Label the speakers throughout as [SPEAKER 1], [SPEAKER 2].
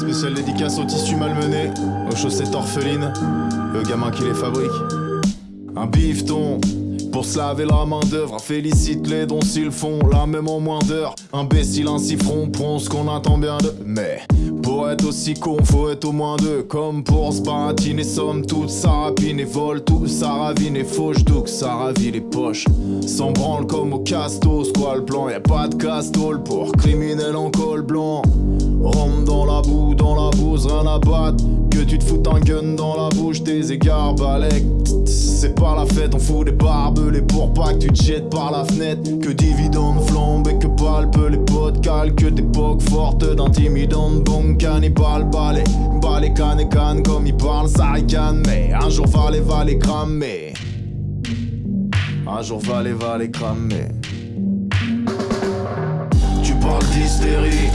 [SPEAKER 1] Spécial dédicace au tissu malmené, aux chaussettes orphelines, le gamin qui les fabrique. Un bifton pour se laver la main d'œuvre, félicite les dons s'ils font la même en moins d'heures. Imbécile, un siffron, prend ce qu'on attend bien de. Mais pour être aussi con, faut être au moins deux. Comme pour se somme toute, ça rapine et vole tout, ça ravine et fauche, donc ça ravit les poches. S'en branle comme au castos, quoi le plan, y a pas de castole pour criminel en col blanc. Rien à battre. Que tu te foutes un gun dans la bouche, tes égards balèques. C'est pas la fête, on fout des barbelés pour pas que tu te jettes par la fenêtre. Que dividendes flambent et que palpe les potes calques d'époque forte d'intimidante bon cannibale balai. Balai canne et canne comme ils parlent, ça ricane. Mais un jour va les va les cramer. Un jour va les va les cramer. Tu parles d'hystérie,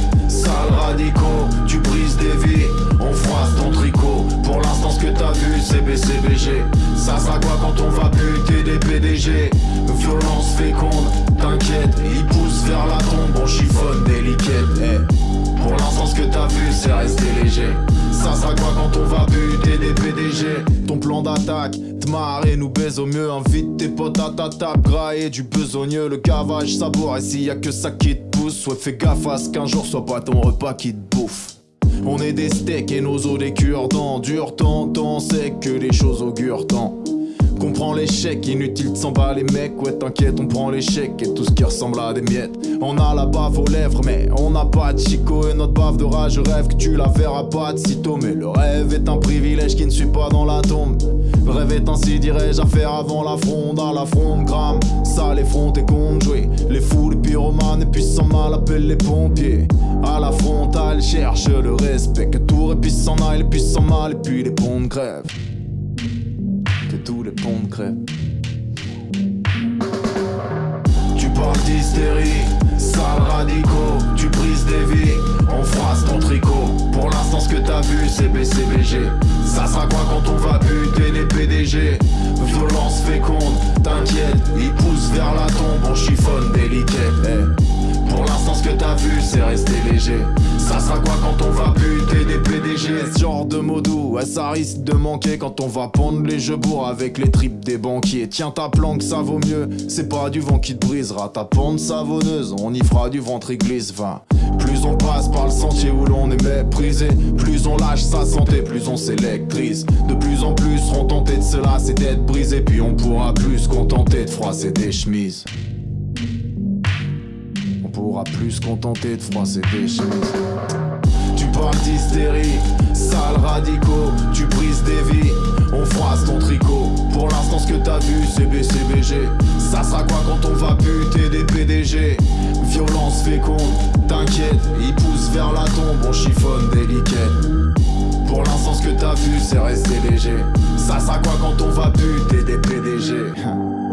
[SPEAKER 1] Ça sera quoi quand on va buter des PDG Violence féconde, t'inquiète, ils poussent vers la tombe, on chiffonne des liquettes. Eh, Pour l'instant, ce que t'as vu, c'est rester léger. Ça sera quoi quand on va buter des PDG Ton plan d'attaque, marrer, nous baise au mieux. Invite tes potes à ta table, grailler du besogneux. Le cavage saboire, et s'il y a que ça qui te pousse, soit fais gaffe à ce qu'un jour soit pas ton repas qui te bouffe. On est des steaks et nos os des cure-dents. Dur temps, temps sec que les choses augurent tant. Comprends l'échec, inutile de s'en bas les mecs. Ouais, t'inquiète, on prend l'échec et tout ce qui ressemble à des miettes. On a la bave aux lèvres, mais on n'a pas de chico. Et notre bave de rage, rêve que tu la verras pas de sitôt. Mais le rêve est un privilège qui ne suit pas dans la tombe. Rêve est ainsi, dirais-je, à faire avant la fronde. À la fronde, gramme, ça les frontes et compte. Les fous, les pyromanes, et puis sans mal appellent les pompiers. À la frontale, cherche le respect. Que tout et puis s'en aille, les puis s'en mal, et puis les ponts de grève. Que tous les ponts de grève. Tu parles d'hystérie, sale radicaux, tu brises des vies, on froisse ton tricot. Pour l'instant, ce que t'as vu, c'est BCBG. Ça sera quoi quand on Violence féconde, t'inquiète, ils poussent vers la tombe, on chiffonne des liquettes. Eh, Pour l'instant, ce que t'as vu, c'est rester léger. Ça sera quoi quand on va buter des PDG Ce genre de mots doux, ça risque de manquer quand on va pendre les jeux bourgs avec les tripes des banquiers. Tiens ta planque, ça vaut mieux. C'est pas du vent qui te brisera ta pente savonneuse. On y fera du ventre église, va. On passe par le sentier où l'on est méprisé, plus on lâche sa santé, plus on s'électrise. De plus en plus seront tentés de cela, c'est d'être brisé, puis on pourra plus se contenter de froisser des chemises. On pourra plus se contenter de froisser des chemises. Tu parles d'hystérie, sale radicaux, tu brises des vies, on froisse ton tricot. Pour l'instant, ce que t'as vu, c'est BCBG. Ça sera quoi quand on va buter des vu, c'est rester léger. Ça sera quoi quand on va buter des PDG